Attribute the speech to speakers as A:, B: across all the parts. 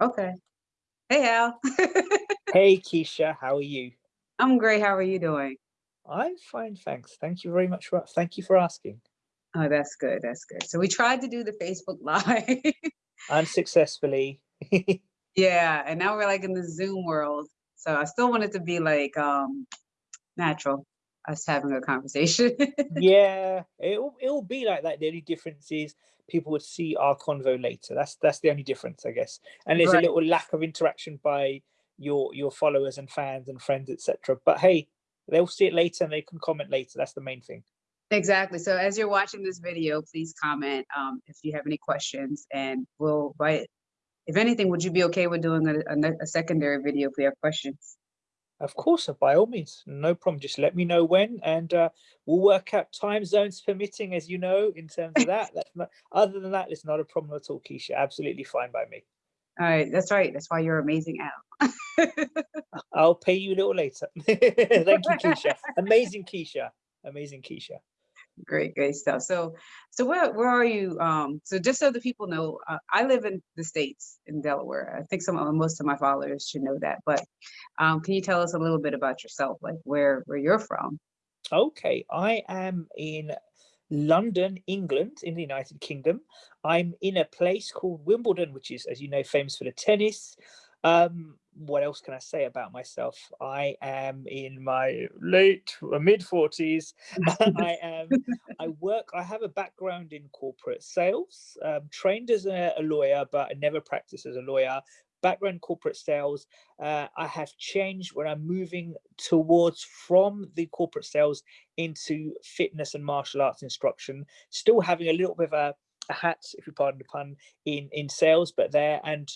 A: Okay. Hey, Al.
B: Hey, Keshia, how are you?
A: I'm great. How are you doing?
B: I'm fine, thanks. Thank you very much for thank you for asking.
A: Oh, that's good. That's good. So we tried to do the Facebook Live.
B: Unsuccessfully.
A: Yeah, and now we're like in the Zoom world. So I still want it to be like um natural, us having a conversation.
B: Yeah, it'll it'll be like that. The only difference is people would see our convo later. That's that's the only difference, I guess. And there's a little lack of interaction by your your followers and fans and friends, etc. But hey, they'll see it later and they can comment later. That's the main thing.
A: Exactly. So as you're watching this video, please comment um, if you have any questions and we'll write. If anything, would you be okay with doing a, a, a secondary video if we have questions?
B: Of course, by all means, no problem. Just let me know when, and uh, we'll work out time zones permitting, as you know, in terms of that. That's not, other than that, it's not a problem at all, Keshia. Absolutely fine by me.
A: All right, that's right. That's why you're amazing, Al.
B: I'll pay you a little later. Thank you, Keshia. Amazing, Keshia. Amazing, Keshia.
A: Great, great stuff. So, so where where are you? Um, so just so the people know, uh, I live in the states in Delaware. I think some of most of my followers should know that. But um, can you tell us a little bit about yourself, like where where you're from?
B: Okay, I am in London, England, in the United Kingdom. I'm in a place called Wimbledon, which is, as you know, famous for the tennis. Um, what else can I say about myself? I am in my late mid 40s. I am I work, I have a background in corporate sales, um, trained as a, a lawyer, but I never practiced as a lawyer. Background corporate sales. Uh, I have changed when I'm moving towards from the corporate sales into fitness and martial arts instruction, still having a little bit of a, a hat, if you pardon the pun, in, in sales, but there and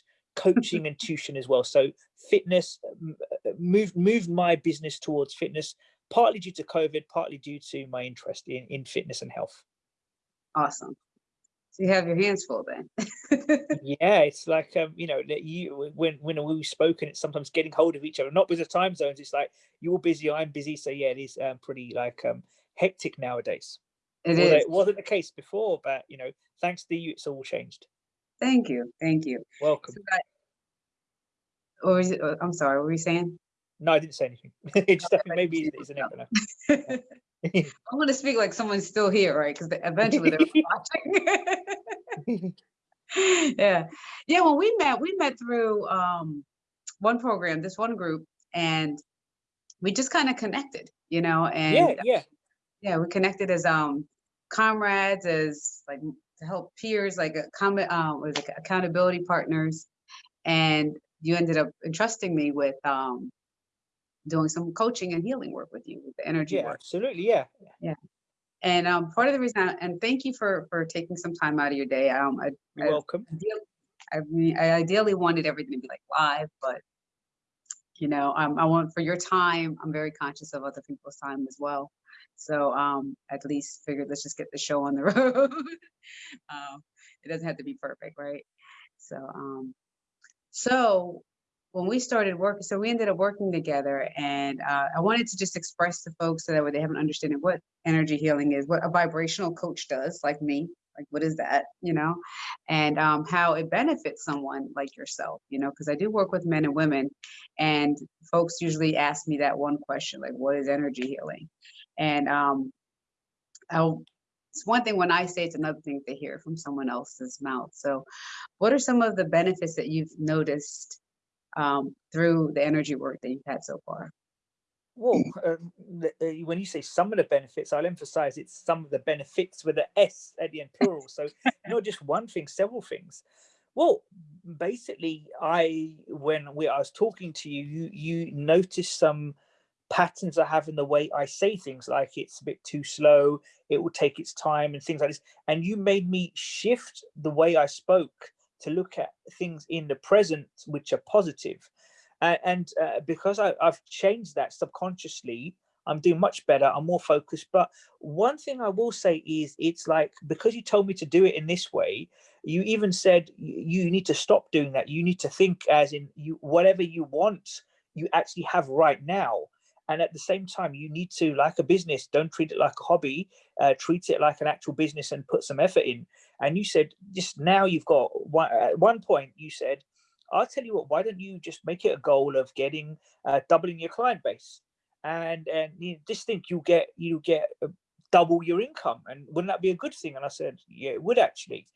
B: coaching and tuition as well. So fitness uh, moved moved my business towards fitness, partly due to COVID, partly due to my interest in, in fitness and health.
A: Awesome. So you have your hands full then.
B: Yeah, it's like um, you know, you when when we've spoken, it's sometimes getting hold of each other, not because of time zones. It's like you're busy, I'm busy. So yeah, it is um, pretty like um, hectic nowadays.
A: It
B: it wasn't the case before, but you know, thanks to you, it's all changed.
A: Thank you. Thank you.
B: Welcome.
A: So that, or is it, uh, I'm sorry, what were you saying?
B: No, I didn't say anything. it just I think
A: but
B: maybe it's, an echo now.
A: I want to speak like someone's still here, right? Because eventually they're watching. yeah. Yeah, when we met, we met through um one program, this one group, and we just kind of connected, you know,
B: yeah,
A: and
B: yeah.
A: yeah, we connected as um comrades, as like to help peers, like a comment um was like accountability partners. And you ended up entrusting me with um doing some coaching and healing work with you with the energy
B: Yeah,
A: work.
B: absolutely. Yeah. Yeah.
A: And um part of the reason I, and thank you for for taking some time out of your day. Um I,
B: You're
A: I
B: welcome.
A: ideally, I mean, I ideally wanted everything to be like live, but you know, um, I want for your time. I'm very conscious of other people's time as well. So um, at least figured let's just get the show on the road. um, it doesn't have to be perfect, right? So um, so when we started working, so we ended up working together, and uh, I wanted to just express to folks so that way they have an understanding what energy healing is, what a vibrational coach does, like me. Like, what is that? You know, and um, how it benefits someone like yourself. You know, because I do work with men and women, and folks usually ask me that one question, like, what is energy healing? And um, I'll, it's one thing when I say it's another thing to hear from someone else's mouth. So, what are some of the benefits that you've noticed um, through the energy work that you've had so far?
B: Well, um, uh, when you say some of the benefits, I'll emphasize it's some of the benefits with the S at the end, plural. So not just one thing, several things. Well, basically, I when we I was talking to you, you you noticed some patterns I have in the way I say things, like it's a bit too slow, it will take its time, and things like this. And you made me shift the way I spoke to look at things in the present, which are positive uh, and uh, because I, I've changed that subconsciously, I'm doing much better. I'm more focused. But one thing I will say is, it's like because you told me to do it in this way, you even said you need to stop doing that. You need to think as in you whatever you want, you actually have right now. And at the same time, you need to, like a business, don't treat it like a hobby. Uh, treat it like an actual business and put some effort in. And you said just now you've got one, at one point. You said I'll tell you what, why don't you just make it a goal of getting, uh, doubling your client base? And, and you just think you get, you get uh, double your income. And wouldn't that be a good thing? And I said, yeah, it would actually.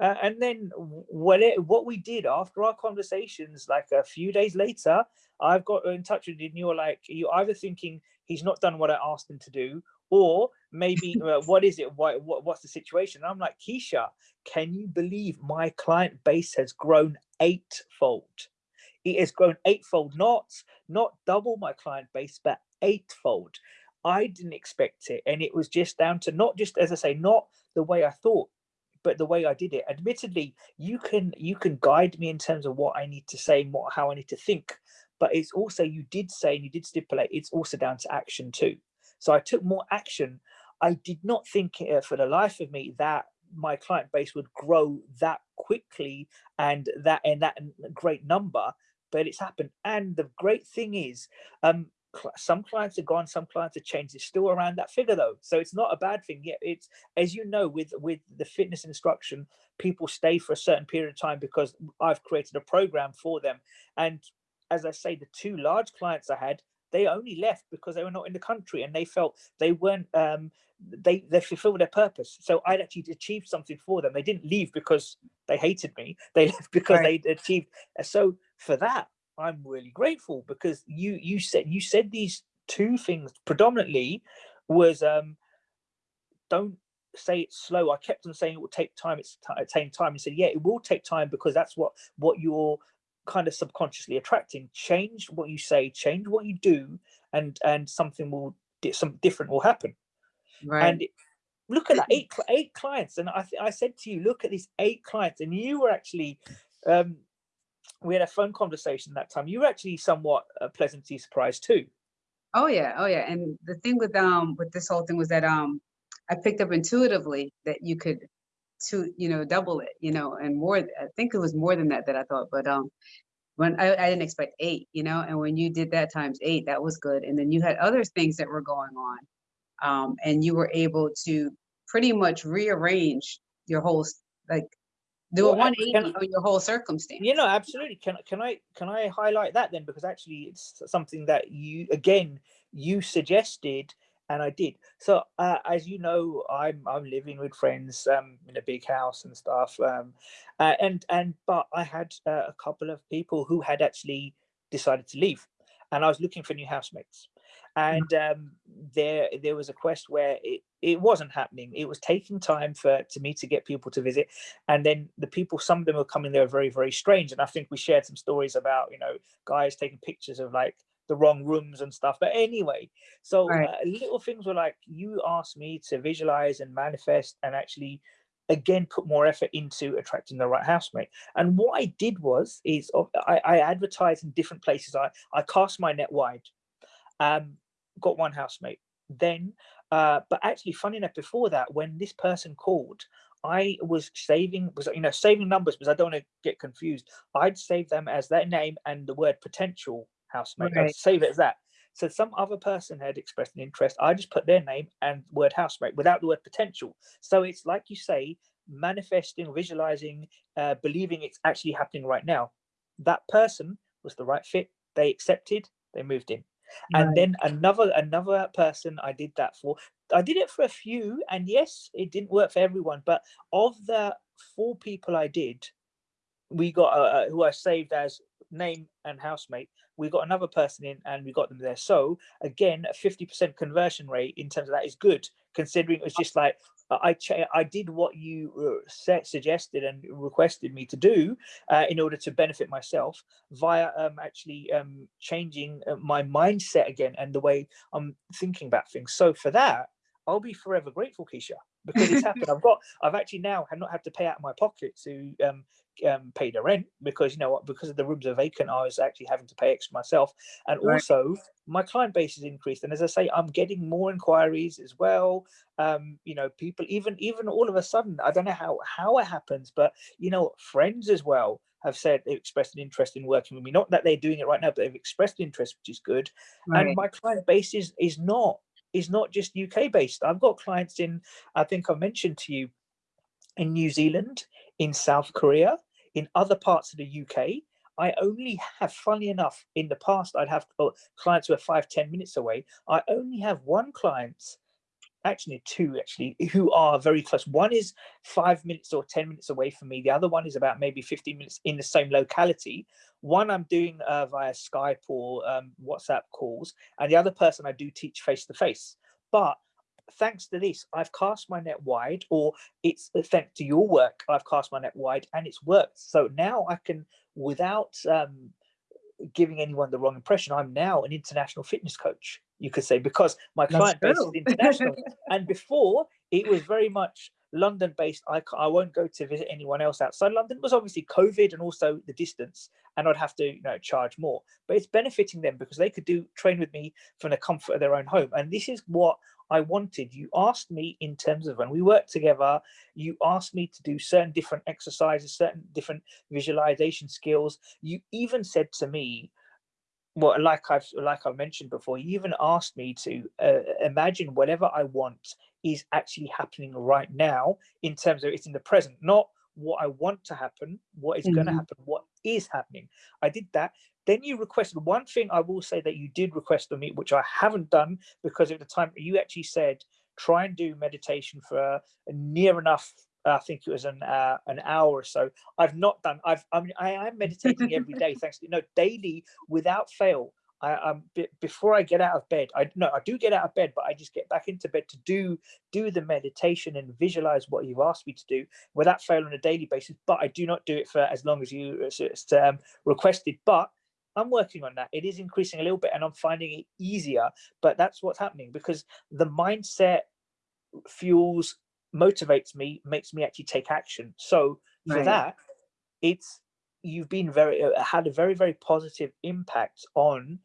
B: Uh, and then what it, what we did after our conversations, like a few days later, I've got in touch with you and you're like, you're either thinking he's not done what I asked him to do, or maybe uh, what is it? Why, what, what's the situation? And I'm like, Keshia, can you believe my client base has grown eightfold? It has grown eightfold, not, not double my client base, but eightfold. I didn't expect it. And it was just down to not just, as I say, not the way I thought, but the way I did it. Admittedly, you can you can guide me in terms of what I need to say and what how I need to think. But it's also you did say and you did stipulate it's also down to action too. So I took more action. I did not think uh, for the life of me that my client base would grow that quickly and that and that great number but it's happened and the great thing is um some clients are gone some clients have changed it's still around that figure though. So it's not a bad thing yet it's as you know with with the fitness instruction people stay for a certain period of time because i've created a program for them. And as i say the two large clients i had they only left because they were not in the country and they felt they weren't um they they fulfilled their purpose. So i'd actually achieved something for them. They didn't leave because they hated me. They left because right. they achieved so for that I'm really grateful because you you said you said these two things predominantly was um don't say it's slow. I kept on saying it will take time. It's taking time. And said, yeah, it will take time because that's what what you're kind of subconsciously attracting. Change what you say, change what you do, and and something will some different will happen. Right. And it, look at that eight eight clients, and I I said to you, look at these eight clients, and you were actually um we had a phone conversation that time. You were actually somewhat uh, pleasantly surprised too.
A: Oh yeah, oh yeah. And the thing with um with this whole thing was that um I picked up intuitively that you could to you know double it, you know, and more. I think it was more than that that I thought, but um when I, I didn't expect eight, you know, and when you did that times eight, that was good. And then you had other things that were going on, um, and you were able to pretty much rearrange your whole like do well, a 180 on your whole circumstance.
B: You know, absolutely. Can can I can I highlight that then? Because actually, it's something that you again you suggested, and I did. So uh, as you know, I'm I'm living with friends um, in a big house and stuff, um, uh, and and but I had uh, a couple of people who had actually decided to leave, and I was looking for new housemates. Mm. and um, there there was a quest where it, it wasn't happening it was taking time for to me to get people to visit and then the people some of them were coming there very very strange and i think we shared some stories about you know guys taking pictures of like the wrong rooms and stuff but anyway so right. uh, little things were like you asked me to visualize and manifest and actually again put more effort into attracting the right housemate and what i did was is i, I advertised in different places i i cast my net wide um got one housemate. Then, uh, but actually, funny enough, before that, when this person called, I was saving was you know saving numbers because I don't want to get confused. I'd save them as their name and the word potential housemate. Right. I'd save it as that. So some other person had expressed an interest. I just put their name and word housemate without the word potential. So it's like you say, manifesting, visualizing, uh, believing it's actually happening right now. That person was the right fit. They accepted. They moved in and right. then another another person i did that for i did it for a few and yes it didn't work for everyone but of the four people i did we got uh, who i saved as name and housemate we got another person in and we got them there so again a 50 percent conversion rate in terms of that is good considering it was just like I I did what you uh, set, suggested and requested me to do uh, in order to benefit myself via um, actually um, changing uh, my mindset again and the way I'm thinking about things. So for that, I'll be forever grateful, Keshia, because it's happened. I've got, I've actually now have not had to pay out of my pocket to um, um, pay the rent because you know what, because of the rooms are vacant, I was actually having to pay extra myself, and right. also my client base has increased. And as I say, I'm getting more inquiries as well. Um, you know, people even even all of a sudden, I don't know how how it happens, but you know, friends as well have said they've expressed an interest in working with me. Not that they're doing it right now, but they've expressed interest, which is good. Right. And my client base is is not is not just UK based. I've got clients in, I think I mentioned to you, in New Zealand, in South Korea, in other parts of the UK. I only have, funny enough, in the past, I'd have clients who are five, 10 minutes away. I only have one client, actually two actually, who are very close. One is five minutes or 10 minutes away from me. The other one is about maybe 15 minutes in the same locality. One I'm doing uh, via Skype or um, WhatsApp calls, and the other person I do teach face to face. But thanks to this, I've cast my net wide, or it's uh, thanks to your work, I've cast my net wide and it's worked. So now I can, without um, giving anyone the wrong impression, I'm now an international fitness coach, you could say, because my client base is international. and before, it was very much London based. I, I won't go to visit anyone else outside London. It was obviously COVID and also the distance, and I'd have to you know charge more. But it's benefiting them because they could do train with me from the comfort of their own home. And this is what I wanted. You asked me in terms of when we worked together, you asked me to do certain different exercises, certain different visualization skills. You even said to me, well, like I've like I've mentioned before, you even asked me to uh, imagine whatever I want is actually happening right now in terms of it's in the present, not what I want to happen, what is mm -hmm. going to happen, what is happening. I did that. Then you requested one thing I will say that you did request of me, which I haven't done because at the time you actually said, try and do meditation for near enough I think it was an uh, an hour or so. I've not done. I've I mean I am meditating every day, thanks to you know daily without fail. I, um, before I get out of bed, I no, I do get out of bed, but I just get back into bed to do do the meditation and visualize what you've asked me to do without fail on a daily basis. But I do not do it for as long as you uh, um, requested. But I'm working on that. It is increasing a little bit, and I'm finding it easier. But that's what's happening because the mindset fuels motivates me makes me actually take action so for right. that it's you've been very uh, had a very very positive impact on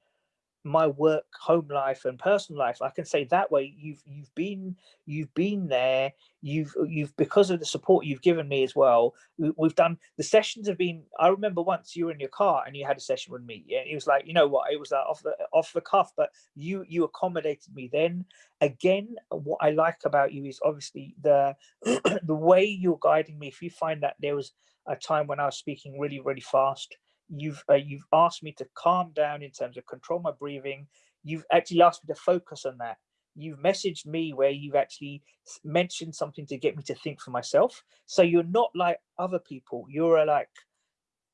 B: my work home life and personal life i can say that way you've you've been you've been there you've you've because of the support you've given me as well we've done the sessions have been i remember once you were in your car and you had a session with me yeah it was like you know what it was like off the off the cuff but you you accommodated me then. Again what i like about you is obviously the the way you're guiding me if you find that there was a time when i was speaking really really fast you've uh, you've asked me to calm down in terms of control my breathing. You've actually asked me to focus on that. You've messaged me where you've actually mentioned something to get me to think for myself. So you're not like other people. You're a, like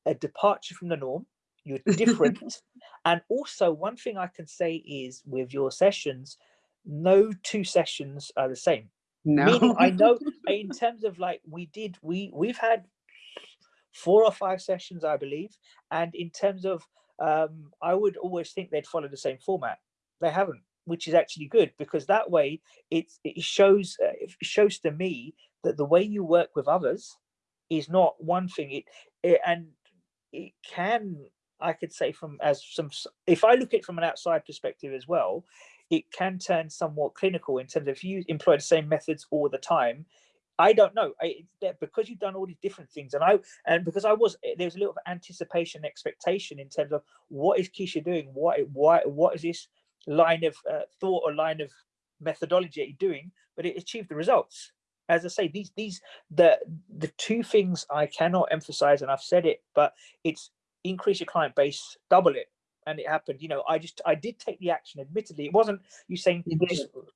B: a departure from the norm. You're different. And also one thing i can say is with your sessions no two sessions are the same. No. meaning i know in terms of like we did we we've had four or five sessions, I believe. And in terms of, um, I would always think they'd follow the same format. They haven't, which is actually good because that way it, it shows uh, it shows to me that the way you work with others is not one thing. It, it and it can I could say from as some if I look at it from an outside perspective as well, it can turn somewhat clinical in terms of if you employ the same methods all the time, I don't know. I, because you've done all these different things, and I and because I was eh, there was a little anticipation, expectation in terms of what is Keshia doing, what why what is this line of uh, thought or line of methodology that you're doing, but it achieved the results. As I say, these these the the two things I cannot emphasize, and I've said it, but it's increase your client base, double it, and it happened. You know, I just I did take the action. Admittedly, it wasn't you saying you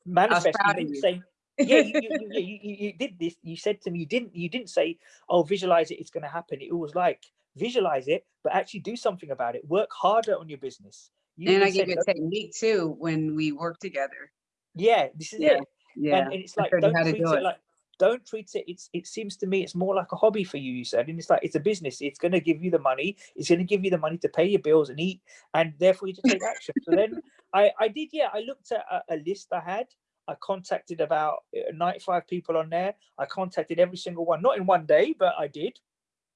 B: manifesting, saying yeah, you, you, you, you, did this. You said to me, you didn't, you didn't say, oh, visualize it, it's going to happen. It was like, visualize it, but actually do something about it. Work harder on your business.
A: You and I give you a technique too when we work together.
B: Yeah, this is yeah. it. Yeah. And, and it's like, don't treat do it, it like, don't treat it it's it seems to me it's more like a hobby for you you said and it's like it's a business it's going to give you the money it's going to give you the money to pay your bills and eat and therefore you to take action so then i i did yeah i looked at a, a list i had I contacted about uh, 95 people on there. I contacted every single one, not in one day, but I did.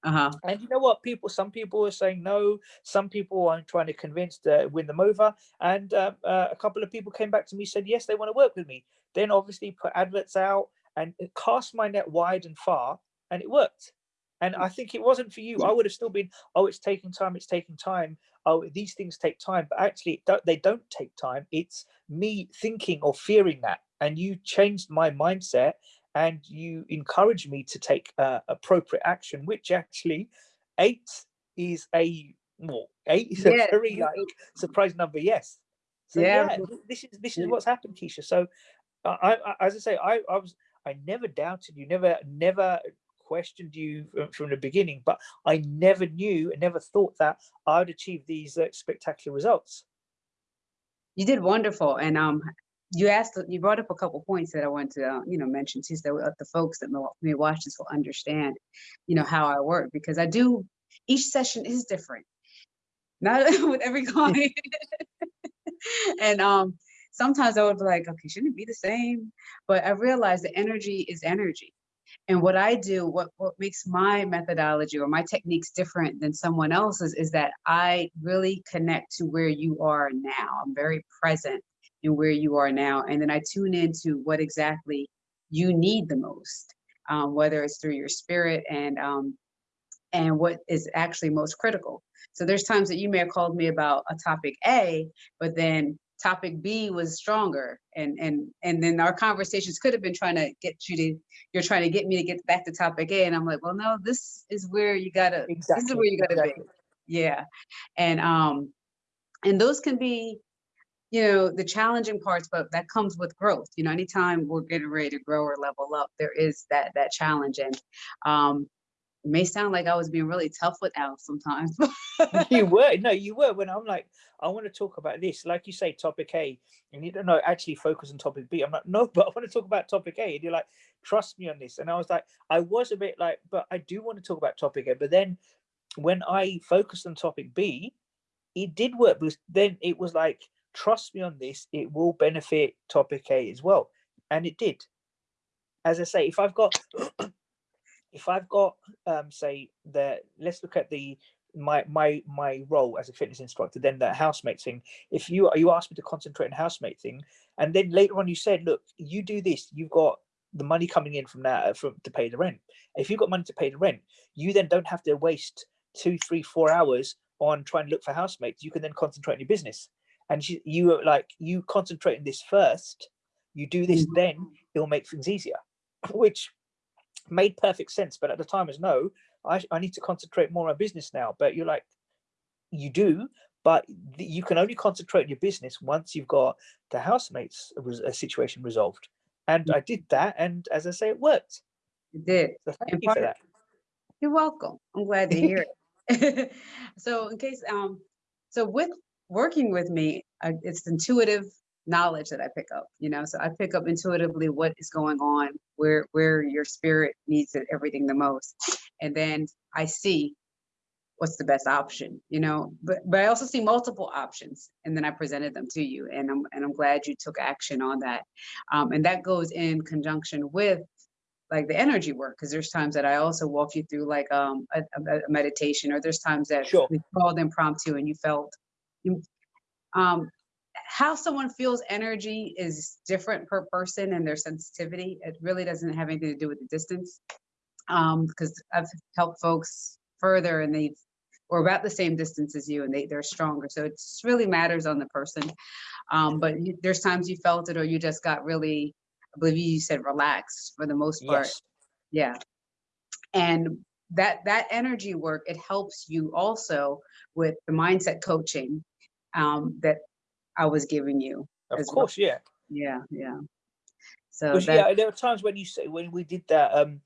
B: Uh-huh. And you know what? People, some people were saying no. Some people I'm trying to convince to win them over. And uh, uh, a couple of people came back to me said yes, they want to work with me. Then obviously put adverts out and cast my net wide and far, and it worked. And I think it wasn't for you. I would have still been, oh, it's taking time, it's taking time. Oh, these things take time. But actually, they don't take time. It's me thinking or fearing that. And you changed my mindset and you encouraged me to take uh, appropriate action, which actually eight is a Well, eight is
A: Yeah,
B: a very like surprising number. Yes. So
A: Yeah.
B: yeah, this is this is what's happened, Keshia. So, I, I as I say, I, I was I never doubted you, never never questioned you from, the beginning, but I never knew and never thought that I'd achieve these uh, spectacular results.
A: You did wonderful, and um, you asked, you brought up a couple points that I wanted to, uh, you know, mention too, so that the folks that may watch this will understand, you know, how I work because I do. Each session is different, not with every client, and um, sometimes I would be like, okay, shouldn't it be the same? But I realized the energy is energy. And what I do, what, what makes my methodology or my techniques different than someone else's is that I really connect to where you are now. I'm very present in where you are now. And then I tune into what exactly you need the most, um, whether it's through your spirit and um, and what is actually most critical. So there's times that you may have called me about a topic A, but then topic B was stronger. And and and then our conversations could have been trying to get you to, you're trying to get me to get back to topic A. And I'm like, well, no, this is where you gotta, this is where you gotta
B: exactly.
A: be. Yeah. And um, and those can be, you know, the challenging parts, but that comes with growth. You know, anytime we're getting ready to grow or level up, there is that that challenge. And um, it may sound like I was being really tough with Al sometimes.
B: you were no you were when i'm like i want to talk about this like you say topic a and you don't know actually focus on topic b i'm like no but i want to talk about topic a and you're like trust me on this and i was like i was a bit like but i do want to talk about topic a but then when i focused on topic b it did work because then it was like trust me on this it will benefit topic a as well and it did as i say if i've got if i've got um say the let's look at the my my my role as a fitness instructor then that housemate thing. If you you asked me to concentrate on housemate thing and then later on you said look you do this you've got the money coming in from that uh, from to pay the rent. If you've got money to pay the rent you then don't have to waste two three four hours on trying to look for housemates. You can then concentrate on your business. And you, you were like you concentrate on this first you do this
A: Mhm.
B: then it'll make things easier which made perfect sense but at the time as no I, I need to concentrate more on business now but you're like you do but you can only concentrate on your business once you've got the housemates uh, situation resolved and i did that and as i say it worked
A: It did.
B: so thank you for that.
A: You're welcome. I'm glad to hear it. so in case, um, so with working with me, uh, it's intuitive knowledge that I pick up, you know, so I pick up intuitively what is going on, where, where your spirit needs it, everything the most. And then I see what's the best option, you know, but, but I also see multiple options and then I presented them to you and I'm, and I'm glad you took action on that. Um, and that goes in conjunction with like the energy work because there's times that I also walk you through like um a, a- meditation or there's times that
B: Sure.
A: we called impromptu and you felt you um how someone feels energy is different per person and their sensitivity. It really doesn't have anything to do with the distance um because I've helped folks further and they've or about the same distance as you and they they're stronger. So it really matters on the person. Um but you, there's times you felt it or you just got really I believe you said relaxed for the most part.
B: Yes.
A: Yeah. And that that energy work, it helps you also with the mindset coaching um, that I was giving you.
B: of
A: as well.
B: course yeah
A: Yeah, yeah. So that,
B: yeah, there were times when you say when we did that um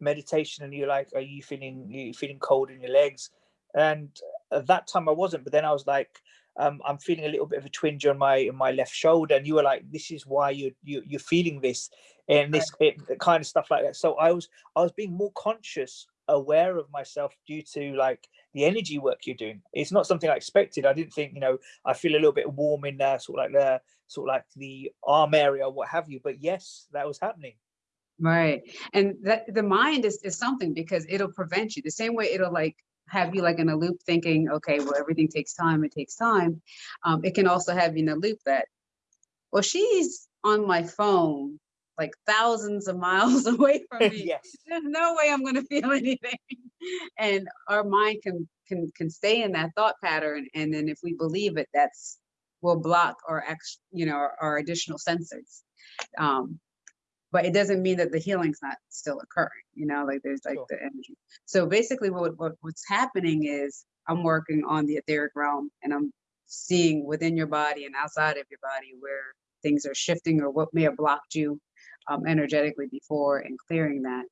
B: meditation and you're like, are you feeling you feeling cold in your legs? And at that time I wasn't, but then I was like, um, I'm feeling a little bit of a twinge on my on my left shoulder, and you were like, this is why you you you're feeling this and this it, kind of stuff like that. So I was I was being more conscious, aware of myself due to like the energy work you're doing. It's not something I expected. I didn't think, you know, I feel a little bit warm in there, sort of like the sort of like the arm area, what have you. But yes, that was happening.
A: right. And that the mind is, is something because it'll prevent you the same way it'll like have you like in a loop thinking, okay, well, everything takes time, it takes time. Um, it can also have you in a loop that, well, she's on my phone like thousands of miles away from me.
B: yes.
A: there's no way I'm gonna feel anything. And our mind can can can stay in that thought pattern. And then if we believe it, that's will block our ex, you know, our, our additional sensors. Um, but it doesn't mean that the healing's not still occurring, you know, like there's like
B: Sure.
A: the energy. So basically what, what what's happening is I'm working on the etheric realm and I'm seeing within your body and outside of your body where things are shifting or what may have blocked you um, energetically before and clearing that.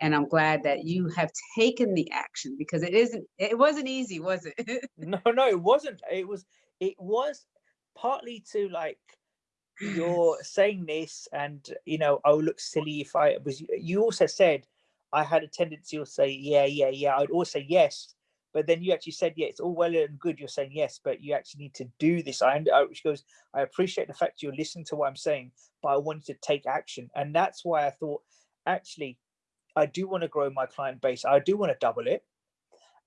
A: And I'm glad that you have taken the action because it isn't, it wasn't easy, was it?
B: no, no, it wasn't. It was, it was partly to like, you're saying this and, you know, I would look silly if I was, you also said, I had a tendency to say, yeah, yeah, yeah. I'd always say yes. But then you actually said, yeah, it's all well and good. You're saying yes, but you actually need to do this. I, I which goes, I appreciate the fact you're listening to what I'm saying, but I wanted to take action. And that's why I thought, actually, I do want to grow my client base. I do want to double it.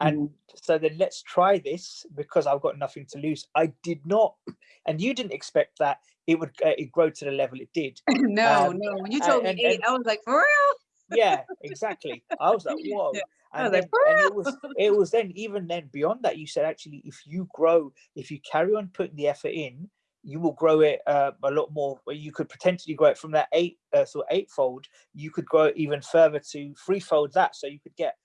B: And mm. so then let's try this because I've got nothing to lose. I did not, and you didn't expect that it would uh, it grow to the level it did.
A: no, um, no. When you told and, me eight, and, I was like, for real?
B: yeah, exactly. I was like, whoa. And, then, and it was it was then even then beyond that you said actually if you grow if you carry on putting the effort in you will grow it uh, a lot more where you could potentially grow it from that eight uh, so eightfold you could grow it even further to threefold that so you could get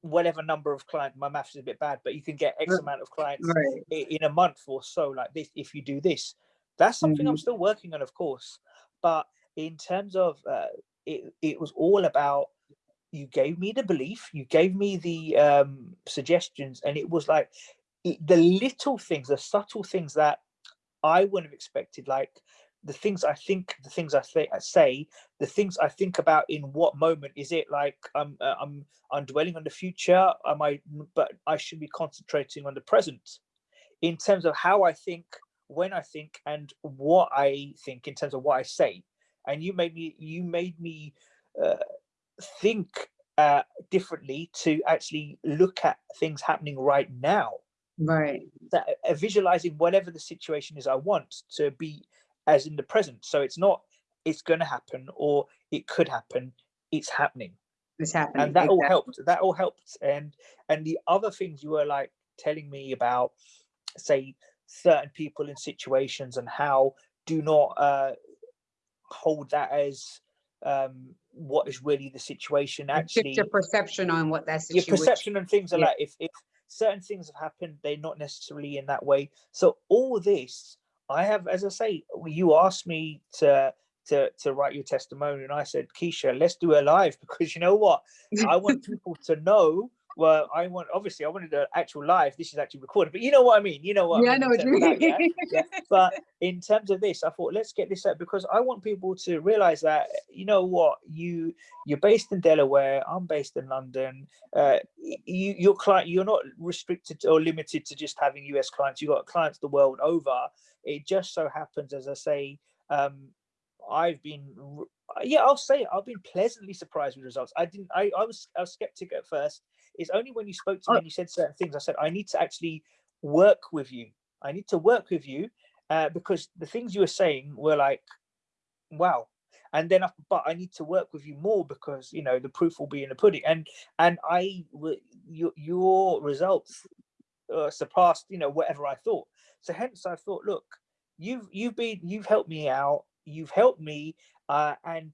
B: whatever number of clients my maths is a bit bad but you can get x amount of clients right. in a month or so like this if you do this that's something mm -hmm. i'm still working on of course but in terms of uh, it, it was all about you gave me the belief you gave me the um, suggestions and it was like it, the little things the subtle things that i wouldn't have expected like the things i think the things i, th I say the things i think about in what moment. Is it like i'm uh, i'm i'm dwelling on the future? Am i but i should be concentrating on the present? In terms of how i think when i think and what i think in terms of what i say. And you made me you made me uh, think uh, differently to actually look at things happening right now.
A: Right.
B: That uh, visualizing whatever the situation is i want to be as in the present. So it's not it's going to happen or it could happen. It's happening.
A: It's happening
B: and that exactly. all helped. That all helped. And and the other things you were like telling me about say certain people in situations and how do not uh hold that as um, what is really the situation actually
A: your perception on what that situation
B: your perception and things are yeah. like if, if certain things have happened they're not necessarily in that way so all this i have as i say you asked me to to to write your testimony and i said keshia let's do it live because you know what i want people to know well, I want obviously I wanted an actual live. This is actually recorded, but you know what I mean. You know what?
A: Yeah, I, mean, I know what you mean.
B: That, yeah? yeah. But in terms of this, I thought let's get this out because I want people to realize that you know what you you're based in Delaware. I'm based in London. Uh, you your client you're not restricted or limited to just having US clients. You've got clients the world over. It just so happens, as I say, um, I've been yeah, I'll say it, I've been pleasantly surprised with results. I didn't I, I was I was skeptic at first it's only when you spoke to me oh. and you said certain things, I said, I need to actually work with you. I need to work with you uh, because the things you were saying were like, wow. And then, I, but I need to work with you more because you know the proof will be in the pudding. And and I, your your results uh, surpassed you know whatever I thought. So hence I thought, look, you've you've been you've helped me out. You've helped me, uh, and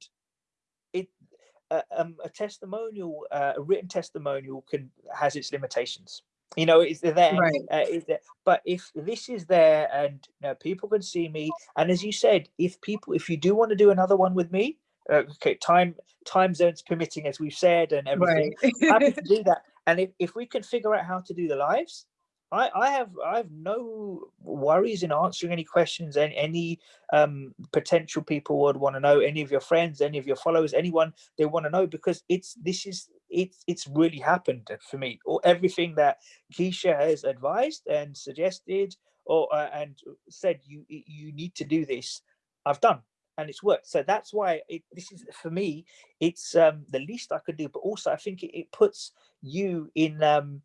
B: a, um, a testimonial, uh, a written testimonial can has its limitations. You know, it's there, right. uh, is there, but if this is there and you know, people can see me, and as you said, if people, if you do want to do another one with me, uh, okay, time time zones permitting, as we've said, and everything, right. happy to do that. And if, if we can figure out how to do the lives, I, I have I have no worries in answering any questions and any um, potential people would want to know any of your friends, any of your followers, anyone they want to know because it's this is it's it's really happened for me. Or everything that Keisha has advised and suggested or uh, and said you you need to do this, I've done and it's worked. So that's why it, this is for me. It's um, the least I could do, but also I think it, it puts you in. Um,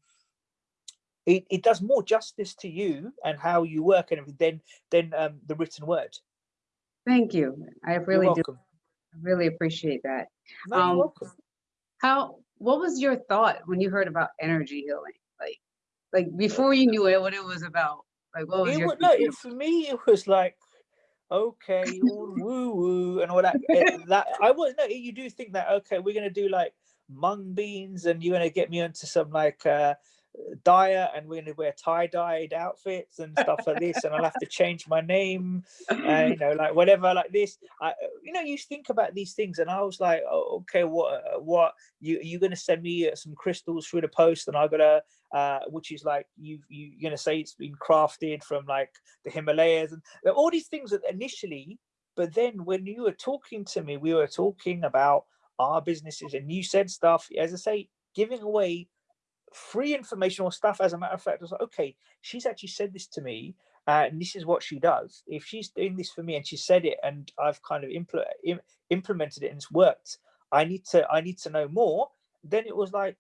B: it, it does more justice to you and how you work and everything than than um, the written word.
A: Thank you. I really do. I really appreciate that.
B: No, um, welcome.
A: How? What was your thought when you heard about energy healing? Like, like before you knew it, what it was about? Like, what was
B: it
A: your?
B: Was, no, it, for me, it was like, okay, all woo woo and all that. it, that I was no. You do think that okay, we're gonna do like mung beans, and you're gonna get me onto some like. uh dyer and we're going to wear tie-dyed outfits and stuff like this and i'll have to change my name uh, you know like whatever like this. I, you know you think about these things and i was like oh, okay what uh, what? You you going to send me uh, some crystals through the post and i gotta uh which is like you, you you're gonna say it's been crafted from like the himalayas and all these things that initially but then when you were talking to me we were talking about our businesses and you said stuff as i say giving away free informational stuff. As a matter of fact, I was like, okay, she's actually said this to me, uh, and this is what she does. If she's doing this for me and she said it, and I've kind of impl Im implemented it and it's worked, I need to I need to know more. Then it was like,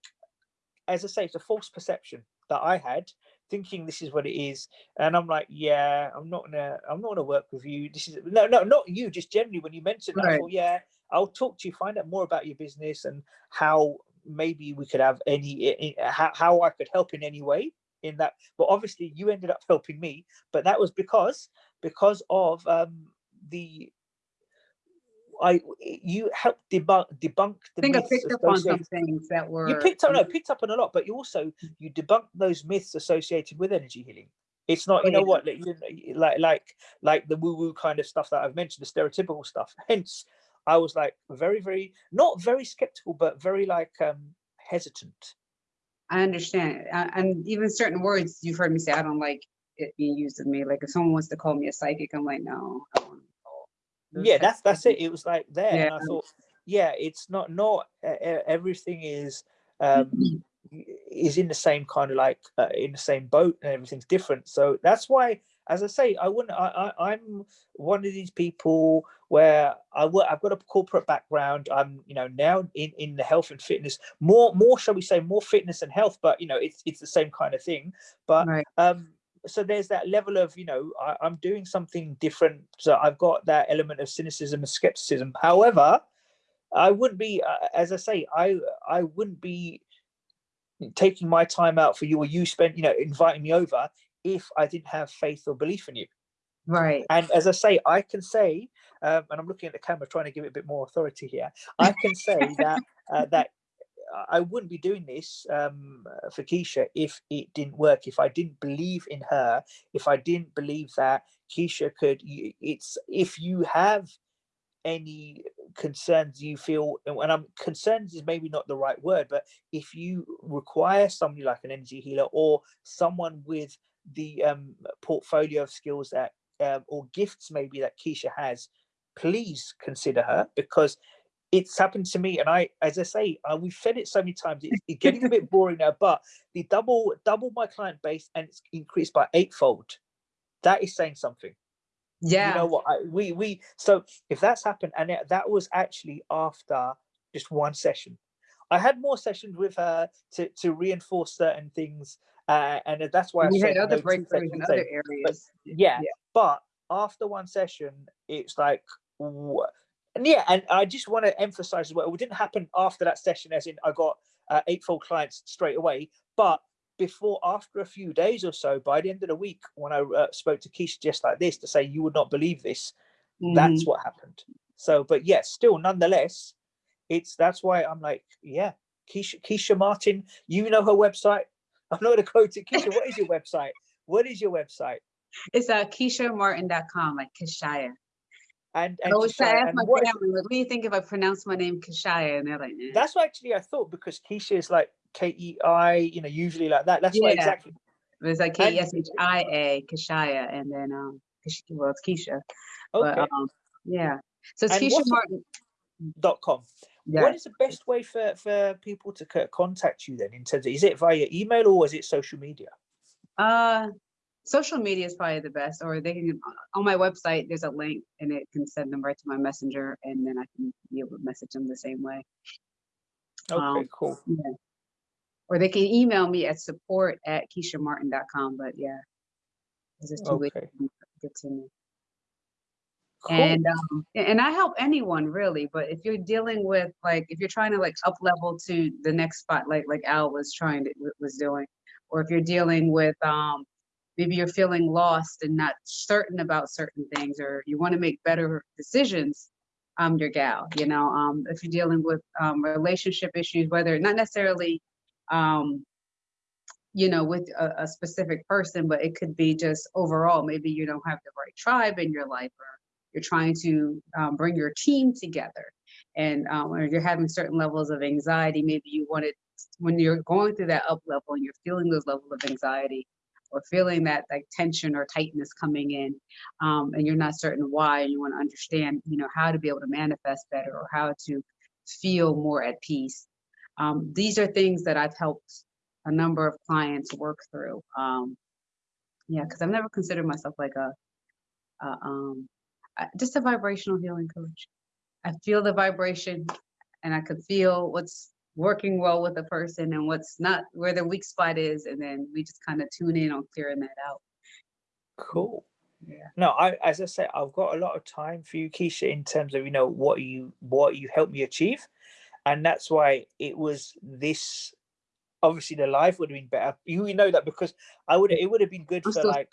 B: as I say, it's a false perception that I had, thinking this is what it is, and I'm like, yeah, I'm not gonna I'm not gonna work with you. This is no no not you, just generally when you mentioned, right. I thought, yeah, I'll talk to you, find out more about your business and how maybe we could have any how, how I could help in any way in that. But obviously, you ended up helping me. But that was because because of um, the I you helped debunk debunk the
A: I think I picked up on some things that were
B: you picked up no picked up on a lot, but you also you debunked those myths associated with energy healing. It's not, you know what, like like like like the woo woo kind of stuff that I've mentioned, the stereotypical stuff. Hence, I was like very, very, not very skeptical, but very like um, hesitant.
A: I understand. And even certain words you've heard me say, I don't like it being used of me. Like if someone wants to call me a psychic, I'm like, no,
B: Yeah, that's that's it. It was like there, yeah. and I thought, yeah, it's not not uh, everything is um is in the same kind of like uh, in the same boat and everything's different. So that's why as I say, I wouldn't. I, I am one of these people where I work. I've got a corporate background. I'm you know now in in the health and fitness more more shall we say more fitness and health, but you know it's it's the same kind of thing. But right. um so there's that level of you know I, am doing something different. So I've got that element of cynicism and skepticism. However, I wouldn't be uh, as I say I I wouldn't be taking my time out for you or you spent you know inviting me over if I didn't have faith or belief in you.
A: Right.
B: And as I say, I can say, um, and I'm looking at the camera trying to give it a bit more authority here. I can say that uh, that I wouldn't be doing this um, for Keshia if it didn't work. If I didn't believe in her, if I didn't believe that Keshia could, it's if you have any concerns you feel, and I'm concerns is maybe not the right word, but if you require somebody like an energy healer or someone with the um, portfolio of skills that um, or gifts maybe that Keshia has, please consider her because it's happened to me and I, as I say, uh, we've said it so many times, it's, it's getting a bit boring now, but the double, double my client base and it's increased by eightfold. That is saying something.
A: Yeah.
B: You know what, I, we, we, so if that's happened and it, that was actually after just one session. I had more sessions with her to, to reinforce certain things uh, and that's why
A: we I had other breakthroughs in other areas.
B: But yeah, yeah, but after one session, it's like, and yeah, and I just want to emphasize as well, it didn't happen after that session, as in I got uh, eightfold clients straight away, but before, after a few days or so, by the end of the week, when I uh, spoke to Keshia just like this to say, you would not believe this, mm. that's mm-hmm. what happened. So, but yes, still, nonetheless, it's that's why I'm like, yeah, Keshia, Keshia Martin, you know her website, I'm not going to quote it. Keshia, what is your website? What is your website?
A: It's uh, KeshiaMartin.com, like Kishaya.
B: And, and
A: I always say, ask my what, family, what do you think if I pronounce my name Kishaya? And they're like, nah.
B: That's what actually I thought because Keisha is like K E I, you know, usually like that. That's yeah. exactly.
A: It's like K E S H I A, Kishaya, and then um, well, it's Keshia. Okay. But, um, yeah. So it's Keshia Martin.
B: Dot com. Yeah. What is the best way for, for people to contact you then in terms of, is it via email or is it social media?
A: Uh, social media is probably the best, or they can, on my website, there's a link and it can send them right to my messenger and then I can be able to message them the same way.
B: Okay, um, cool.
A: Yeah. Or they can email me at support at keshiamartin.com, but yeah, okay. get to me. Cool. And um, and I help anyone really, but if you're dealing with like if you're trying to like up level to the next spot, like like Al was trying to was doing, or if you're dealing with um maybe you're feeling lost and not certain about certain things, or you want to make better decisions, I'm your gal. You know, um, if you're dealing with um, relationship issues, whether not necessarily um, you know, with a, a specific person, but it could be just overall, maybe you don't have the right tribe in your life or you're trying to um, bring your team together. And um, or you're having certain levels of anxiety, maybe you wanted when you're going through that up level and you're feeling those levels of anxiety or feeling that like tension or tightness coming in um, and you're not certain why and you want to understand you know how to be able to manifest better or how to feel more at peace. Um, these are things that i've helped a number of clients work through um, yeah because i've never considered myself like a, a um, just a vibrational healing coach i feel the vibration and i could feel what's working well with a person and what's not where the weak spot is and then we just kind of tune in on clearing that out
B: Cool.
A: yeah
B: No, I as I say, I've got a lot of time for you, Keshia, in terms of you know what you what you helped me achieve, and that's why it was this. Obviously, the life would have been better. You know that because I would it would have been good for like,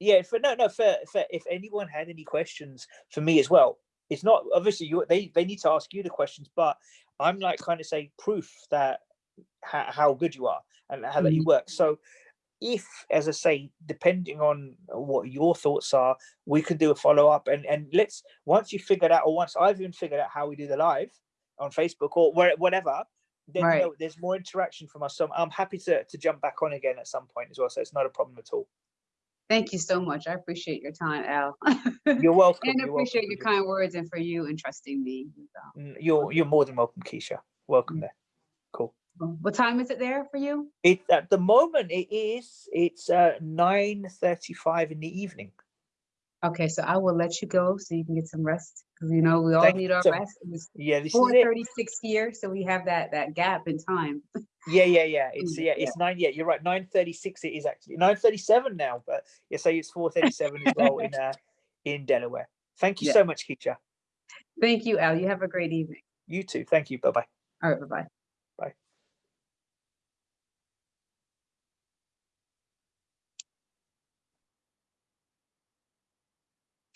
B: yeah, for no no for, for if anyone had any questions for me as well. It's not obviously you they they need to ask you the questions, but I'm like kind of say proof that how, how good you are and how that you mm-hmm. work. So if as i say depending on what your thoughts are we can do a follow-up and and let's once you figured out or once i've even figured out how we do the live on facebook or where, whatever then
A: Right.
B: you know, there's more interaction from us so i'm happy to, to jump back on again at some point as well so it's not a problem at all
A: thank you so much i appreciate your time al.
B: You're welcome
A: and
B: you're
A: appreciate
B: welcome,
A: your kind words and for you and trusting me so.
B: Mm, you're you're more than welcome keshia. Welcome
A: Mm.
B: there. Cool.
A: What time is it there for you?
B: It at the moment it is it's uh 9 35 in the evening.
A: Okay so i will let you go so you can get some rest because you know we all
B: Thank
A: need our
B: so-
A: rest. It's
B: yeah this is
A: 4:36 here so we have that that gap in time
B: Yeah, yeah, yeah. It's yeah, it's nine. Yeah, you're right. Nine thirty-six. It is actually nine thirty-seven now, but yeah, say it's four thirty-seven as well in uh in Delaware. Thank you
A: Yeah.
B: so much, Keshia.
A: thank you al you have a great evening
B: You too. Thank you. Bye bye.
A: all right bye-bye